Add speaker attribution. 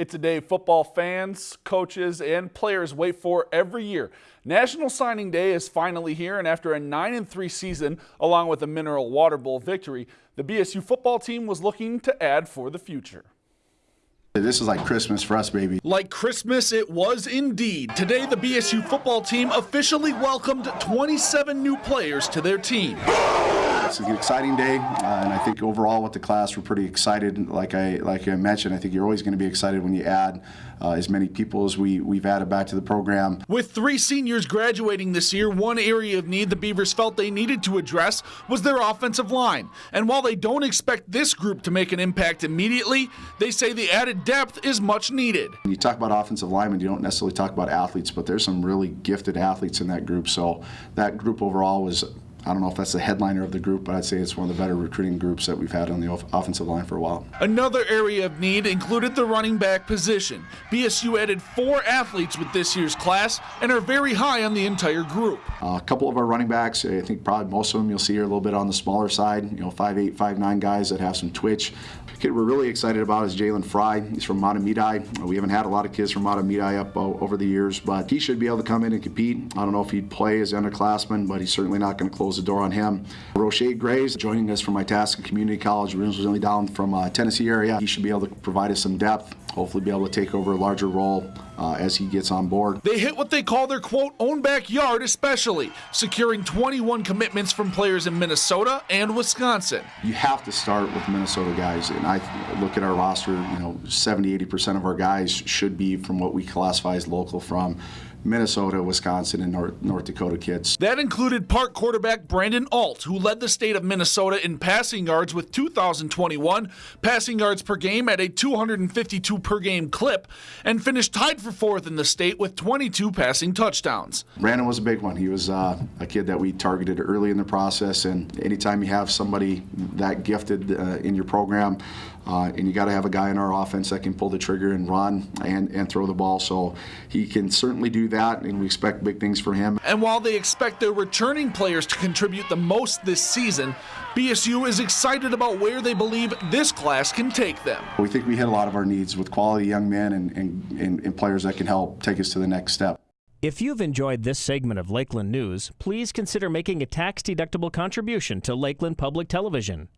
Speaker 1: It's a day football fans, coaches, and players wait for every year. National Signing Day is finally here, and after a nine-and-three season, along with a Mineral Water Bowl victory, the BSU football team was looking to add for the future.
Speaker 2: This is like Christmas for us, baby.
Speaker 1: Like Christmas, it was indeed. Today, the BSU football team officially welcomed 27 new players to their team.
Speaker 2: It's an exciting day, uh, and I think overall with the class, we're pretty excited. Like I like I mentioned, I think you're always going to be excited when you add uh, as many people as we we've added back to the program.
Speaker 1: With three seniors graduating this year, one area of need the Beavers felt they needed to address was their offensive line. And while they don't expect this group to make an impact immediately, they say the added depth is much needed.
Speaker 2: When you talk about offensive linemen, you don't necessarily talk about athletes, but there's some really gifted athletes in that group. So that group overall was I don't know if that's the headliner of the group, but I'd say it's one of the better recruiting groups that we've had on the offensive line for a while.
Speaker 1: Another area of need included the running back position. BSU added four athletes with this year's class and are very high on the entire group.
Speaker 2: Uh, a couple of our running backs, I think probably most of them you'll see are a little bit on the smaller side, you know, five eight, five nine guys that have some twitch. The kid we're really excited about is Jalen Fry. He's from Mahtomedi. We haven't had a lot of kids from Mahtomedi up uh, over the years, but he should be able to come in and compete. I don't know if he'd play as an underclassman, but he's certainly not going to close close the door on him. Roche Grays joining us from Itasca Community College, originally down from uh, Tennessee area. He should be able to provide us some depth, hopefully be able to take over a larger role uh, as he gets on board.
Speaker 1: They hit what they call their quote own backyard, especially securing 21 commitments from players in Minnesota and Wisconsin.
Speaker 2: You have to start with Minnesota guys, and I look at our roster. You know, 70, 80 percent of our guys should be from what we classify as local from Minnesota, Wisconsin, and North, North Dakota kids.
Speaker 1: That included Park quarterback Brandon Alt, who led the state of Minnesota in passing yards with 2,021 passing yards per game at a 252 per game clip, and finished tied for fourth in the state with 22 passing touchdowns.
Speaker 2: Brandon was a big one. He was uh, a kid that we targeted early in the process, and anytime you have somebody that gifted uh, in your program, uh, and you got to have a guy in our offense that can pull the trigger and run and, and throw the ball. So he can certainly do that, and we expect big things for him.
Speaker 1: And while they expect their returning players to contribute the most this season, BSU is excited about where they believe this class can take them.
Speaker 2: We think we hit a lot of our needs with quality young men and, and, and, and players that can help take us to the next step.
Speaker 3: If you've enjoyed this segment of Lakeland News, please consider making a tax-deductible contribution to Lakeland Public Television.